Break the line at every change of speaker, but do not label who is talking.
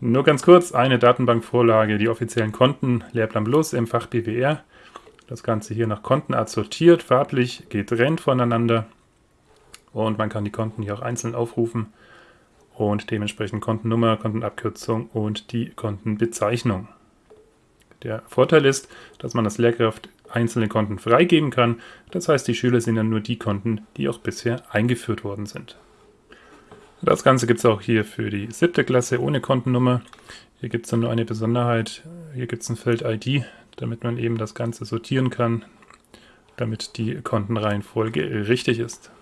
Nur ganz kurz, eine Datenbankvorlage, die offiziellen Konten, Lehrplan Plus im Fach BWR. Das Ganze hier nach Kontenart sortiert, farblich getrennt voneinander. Und man kann die Konten hier auch einzeln aufrufen und dementsprechend Kontennummer, Kontenabkürzung und die Kontenbezeichnung. Der Vorteil ist, dass man als Lehrkraft einzelne Konten freigeben kann. Das heißt, die Schüler sehen dann nur die Konten, die auch bisher eingeführt worden sind. Das Ganze gibt es auch hier für die siebte Klasse ohne Kontennummer. Hier gibt es dann nur eine Besonderheit. Hier gibt es ein Feld ID, damit man eben das Ganze sortieren kann, damit die Kontenreihenfolge richtig ist.